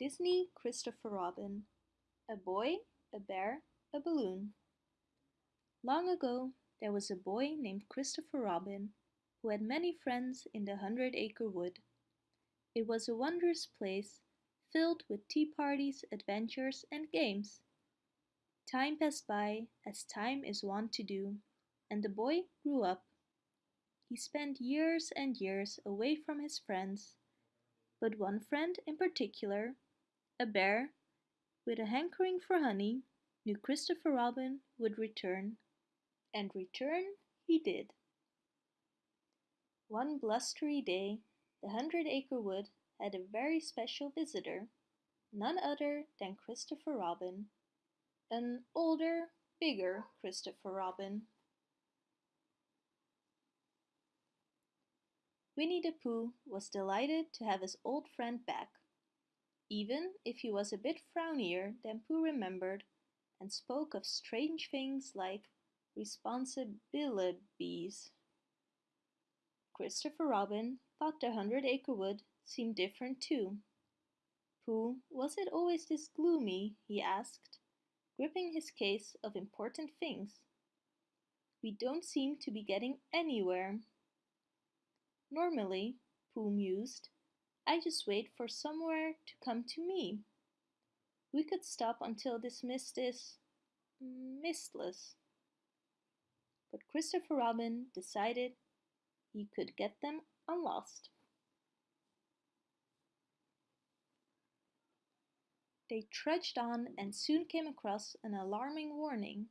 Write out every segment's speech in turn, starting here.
Disney Christopher Robin A Boy, a Bear, a Balloon Long ago there was a boy named Christopher Robin who had many friends in the Hundred Acre Wood. It was a wondrous place filled with tea parties, adventures and games. Time passed by as time is wont to do and the boy grew up. He spent years and years away from his friends but one friend in particular, a bear with a hankering for honey, knew Christopher Robin would return. And return he did. One blustery day, the Hundred Acre Wood had a very special visitor, none other than Christopher Robin, an older, bigger Christopher Robin. Winnie the Pooh was delighted to have his old friend back, even if he was a bit frownier than Pooh remembered and spoke of strange things like responsibilities. Christopher Robin thought the Hundred Acre Wood seemed different too. Pooh, was it always this gloomy? he asked, gripping his case of important things. We don't seem to be getting anywhere. Normally, Pooh mused, I just wait for somewhere to come to me. We could stop until this mist is mistless. But Christopher Robin decided he could get them unlost. They trudged on and soon came across an alarming warning.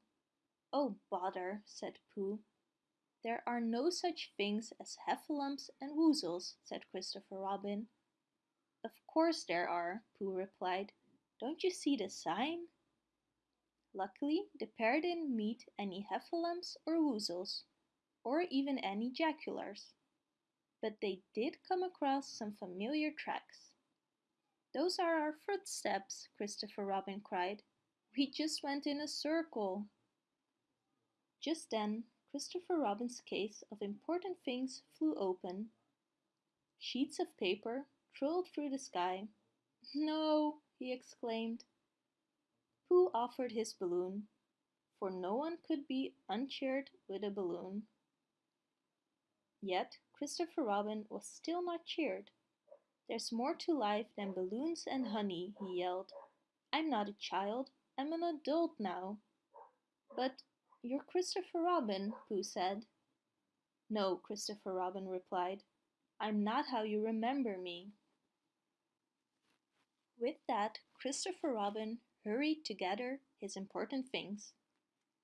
Oh, bother, said Pooh. There are no such things as heffalumps and woozles, said Christopher Robin. Of course there are, Pooh replied. Don't you see the sign? Luckily, the pair didn't meet any heffalumps or woozles, or even any jagulars. But they did come across some familiar tracks. Those are our footsteps, Christopher Robin cried. We just went in a circle. Just then, Christopher Robin's case of important things flew open. Sheets of paper trilled through the sky. No, he exclaimed. Pooh offered his balloon, for no one could be uncheered with a balloon. Yet Christopher Robin was still not cheered. There's more to life than balloons and honey, he yelled. I'm not a child, I'm an adult now. But you're Christopher Robin, Pooh said. No, Christopher Robin replied. I'm not how you remember me. With that, Christopher Robin hurried to gather his important things.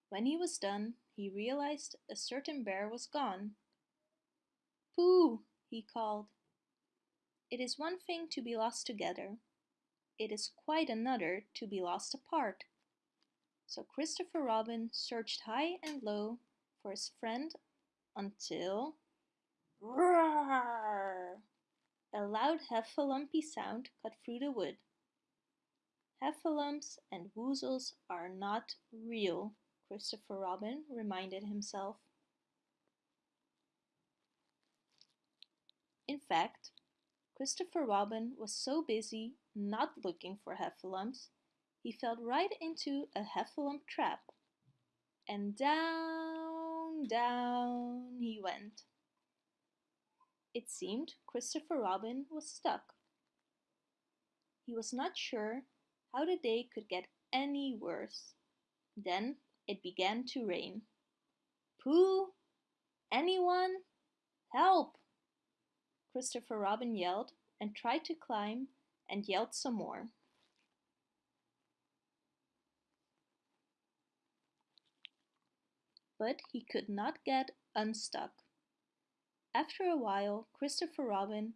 When he was done, he realized a certain bear was gone. Pooh, he called. It is one thing to be lost together. It is quite another to be lost apart. So Christopher Robin searched high and low for his friend until Roar! A loud heffalumpy sound cut through the wood. Heffalumps and woozles are not real, Christopher Robin reminded himself. In fact, Christopher Robin was so busy not looking for heffalumps he fell right into a heffalump trap. And down, down he went. It seemed Christopher Robin was stuck. He was not sure how the day could get any worse. Then it began to rain. Pooh! Anyone? Help! Christopher Robin yelled and tried to climb and yelled some more. but he could not get unstuck. After a while, Christopher Robin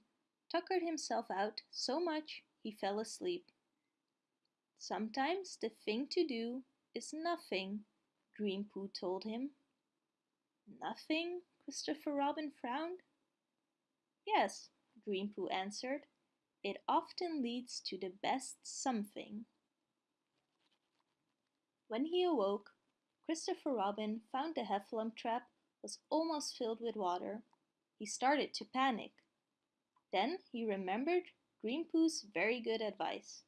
tuckered himself out so much he fell asleep. Sometimes the thing to do is nothing, Dream Pooh told him. Nothing? Christopher Robin frowned. Yes, Dream Pooh answered. It often leads to the best something. When he awoke, Christopher Robin found the heffalump trap was almost filled with water. He started to panic. Then he remembered Dream Pooh's very good advice.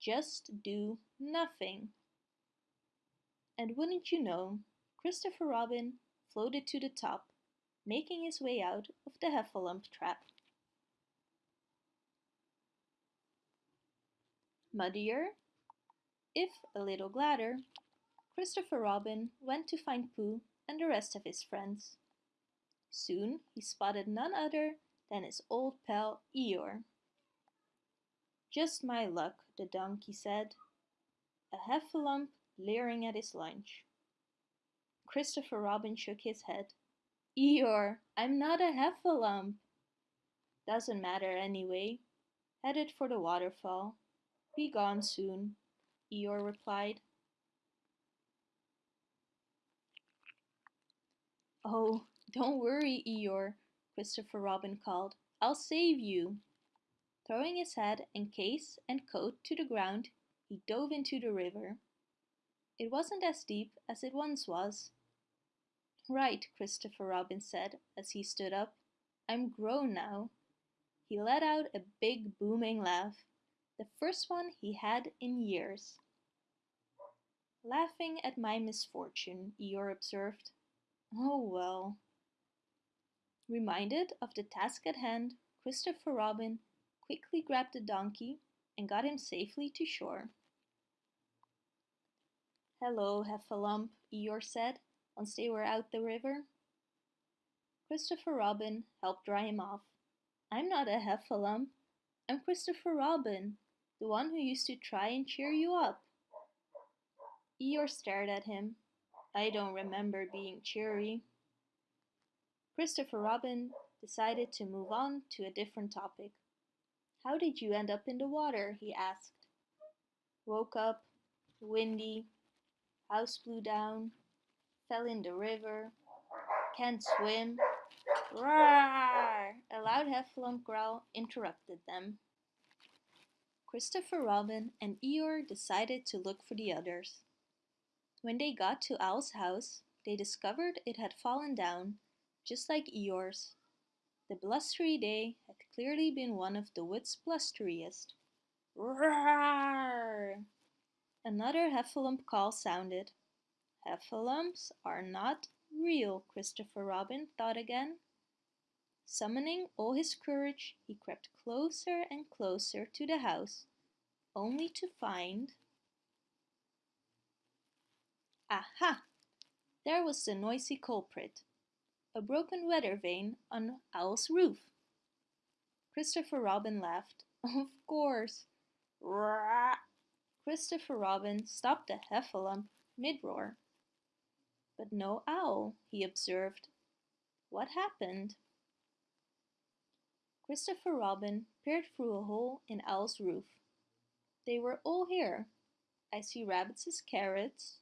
just do nothing. And wouldn't you know, Christopher Robin floated to the top, making his way out of the heffalump trap. Muddier, if a little gladder, Christopher Robin went to find Pooh and the rest of his friends. Soon he spotted none other than his old pal Eeyore. Just my luck, the donkey said, a heffalump leering at his lunch. Christopher Robin shook his head. Eeyore, I'm not a heffalump. Doesn't matter anyway. Headed for the waterfall. Be gone soon, Eeyore replied. Oh, don't worry, Eeyore, Christopher Robin called. I'll save you. Throwing his head and case and coat to the ground, he dove into the river. It wasn't as deep as it once was. Right, Christopher Robin said as he stood up. I'm grown now. He let out a big booming laugh the first one he had in years. Laughing at my misfortune, Eeyore observed. Oh well. Reminded of the task at hand, Christopher Robin quickly grabbed the donkey and got him safely to shore. Hello, Heffalump, Eeyore said once they were out the river. Christopher Robin helped dry him off. I'm not a Heffalump. I'm Christopher Robin, the one who used to try and cheer you up. Eeyore stared at him. I don't remember being cheery. Christopher Robin decided to move on to a different topic. How did you end up in the water? he asked. Woke up, windy, house blew down, fell in the river, can't swim. Roar! A loud heffalump growl interrupted them. Christopher Robin and Eeyore decided to look for the others. When they got to Owl's house, they discovered it had fallen down, just like Eeyore's. The blustery day had clearly been one of the wood's blusteriest. Roar! Another heffalump call sounded. Heffalumps are not real, Christopher Robin thought again. Summoning all his courage, he crept closer and closer to the house, only to find... Aha! There was the noisy culprit, a broken weather vane on Owl's roof. Christopher Robin laughed. Of course. Rah! Christopher Robin stopped the heffalump mid-roar. But no owl, he observed. What happened? Christopher Robin peered through a hole in Owl's roof. They were all here. I see Rabbit's carrots.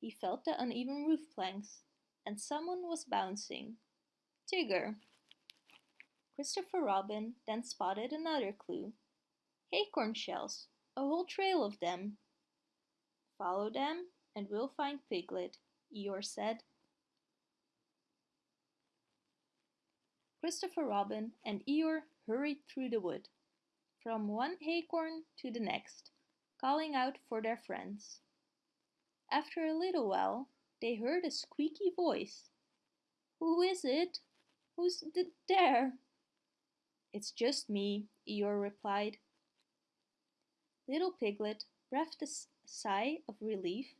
He felt the uneven roof planks, and someone was bouncing. Tigger. Christopher Robin then spotted another clue. Acorn shells, a whole trail of them. Follow them and we'll find Piglet, Eeyore said. Christopher Robin and Eeyore hurried through the wood, from one acorn to the next, calling out for their friends. After a little while, they heard a squeaky voice. Who is it? Who's th there? It's just me, Eeyore replied. Little Piglet breathed a sigh of relief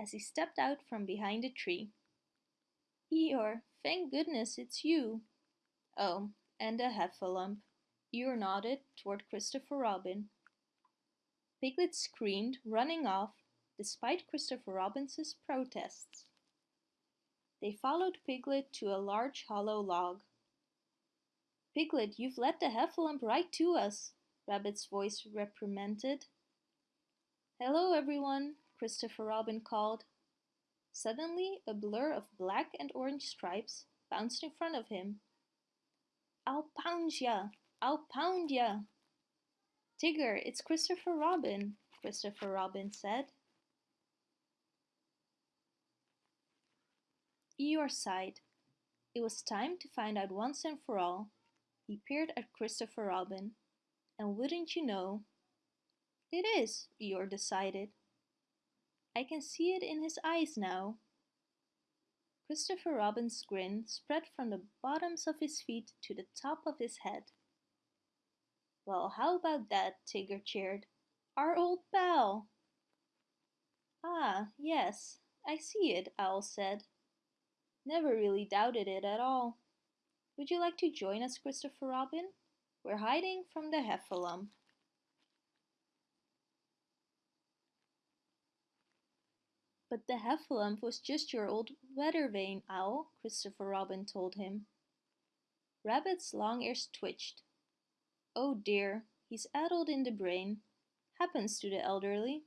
as he stepped out from behind a tree. Eeyore, thank goodness it's you. Oh, and a heffalump. Eeyore nodded toward Christopher Robin. Piglet screamed, running off, despite Christopher Robin's protests. They followed Piglet to a large hollow log. Piglet, you've led the heffalump right to us, Rabbit's voice reprimanded. Hello, everyone, Christopher Robin called. Suddenly, a blur of black and orange stripes bounced in front of him. I'll pound ya! I'll pound ya! Tigger, it's Christopher Robin, Christopher Robin said. Eeyore sighed. It was time to find out once and for all. He peered at Christopher Robin, and wouldn't you know, It is, Eeyore decided. I can see it in his eyes now. Christopher Robin's grin spread from the bottoms of his feet to the top of his head. Well, how about that? Tigger cheered. Our old pal! Ah, yes, I see it, Owl said. Never really doubted it at all. Would you like to join us, Christopher Robin? We're hiding from the Heffalump. But the Heffalump was just your old weather vane, Owl, Christopher Robin told him. Rabbit's long ears twitched. Oh dear, he's addled in the brain. Happens to the elderly.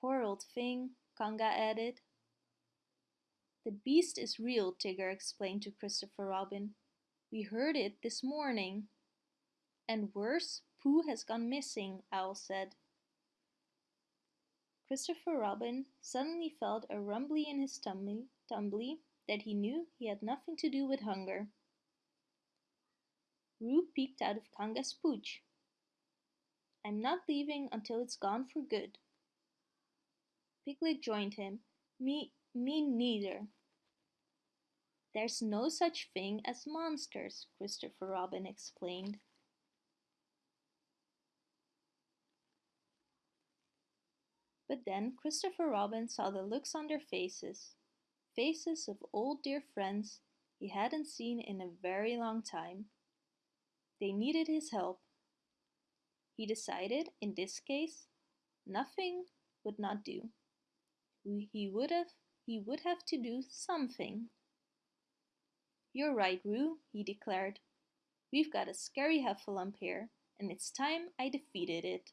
Poor old thing, Kanga added. The beast is real, Tigger explained to Christopher Robin. We heard it this morning. And worse, Pooh has gone missing, Owl said. Christopher Robin suddenly felt a rumbly in his tummy, tumbly that he knew he had nothing to do with hunger. Roo peeked out of Kanga's pooch. I'm not leaving until it's gone for good. Piglet joined him. Me, me neither. There's no such thing as monsters, Christopher Robin explained. But then Christopher Robin saw the looks on their faces. Faces of old dear friends he hadn't seen in a very long time. They needed his help. He decided, in this case, nothing would not do. He would have, he would have to do something. You're right, Roo, he declared. We've got a scary heffalump here, and it's time I defeated it.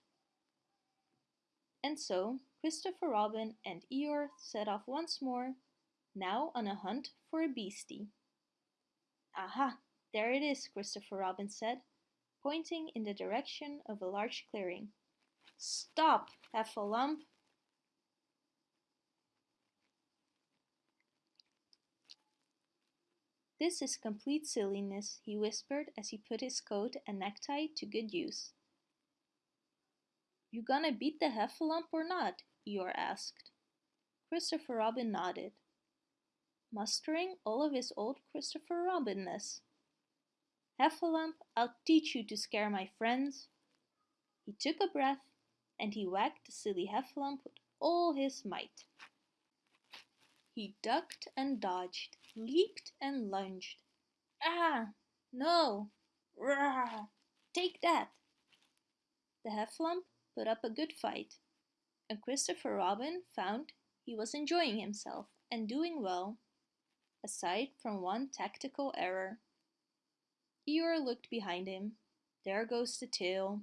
And so, Christopher Robin and Eeyore set off once more, now on a hunt for a beastie. Aha! There it is, Christopher Robin said, pointing in the direction of a large clearing. Stop, Heffalump! This is complete silliness, he whispered as he put his coat and necktie to good use. You gonna beat the Heffalump or not? Eeyore asked. Christopher Robin nodded, mustering all of his old Christopher Robinness. Heffalump, I'll teach you to scare my friends. He took a breath and he whacked the silly Heffalump with all his might. He ducked and dodged, leaped and lunged. Ah! No! Rah! Take that! The Heffalump put up a good fight, and Christopher Robin found he was enjoying himself and doing well, aside from one tactical error. Eeyore looked behind him. There goes the tail.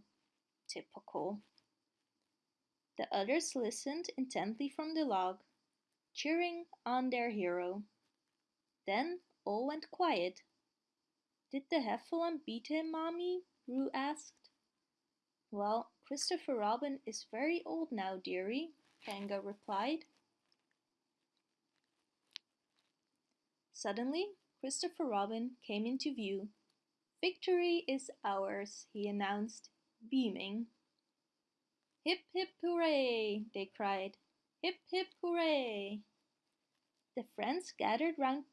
Typical. The others listened intently from the log, cheering on their hero. Then all went quiet. Did the Heffalump beat him, Mommy? Roo asked. Well, Christopher Robin is very old now, dearie, Kanga replied. Suddenly, Christopher Robin came into view Victory is ours, he announced, beaming. Hip hip hooray, they cried. Hip hip hooray. The friends gathered round,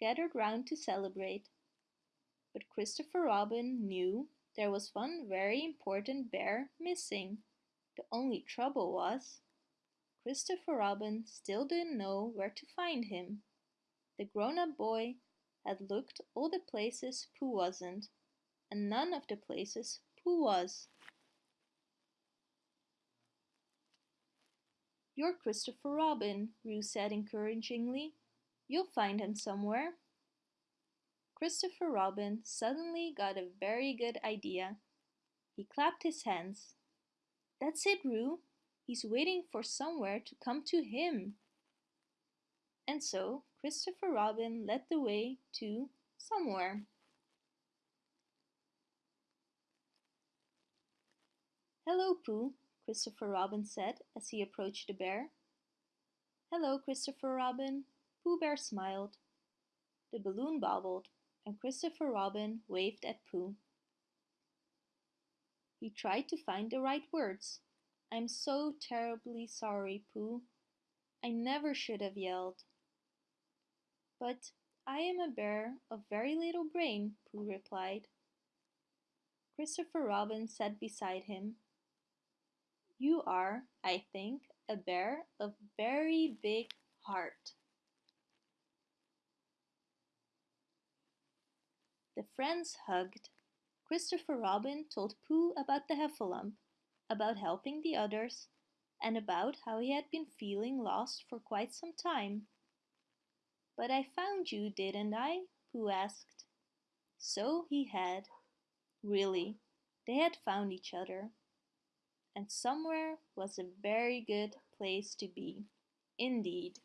gathered round to celebrate. But Christopher Robin knew there was one very important bear missing. The only trouble was, Christopher Robin still didn't know where to find him. The grown-up boy had looked all the places Pooh wasn't, and none of the places Pooh was. You're Christopher Robin, Roo said encouragingly. You'll find him somewhere. Christopher Robin suddenly got a very good idea. He clapped his hands. That's it, Roo. He's waiting for somewhere to come to him. And so Christopher Robin led the way to somewhere. Hello, Pooh, Christopher Robin said as he approached the bear. Hello, Christopher Robin. Pooh Bear smiled. The balloon bobbled, and Christopher Robin waved at Pooh. He tried to find the right words. I'm so terribly sorry, Pooh. I never should have yelled. But I am a bear of very little brain, Pooh replied. Christopher Robin sat beside him. You are, I think, a bear of very big heart. The friends hugged. Christopher Robin told Pooh about the heffalump, about helping the others, and about how he had been feeling lost for quite some time. But I found you, didn't I? Pooh asked. So he had. Really, they had found each other. And somewhere was a very good place to be, indeed.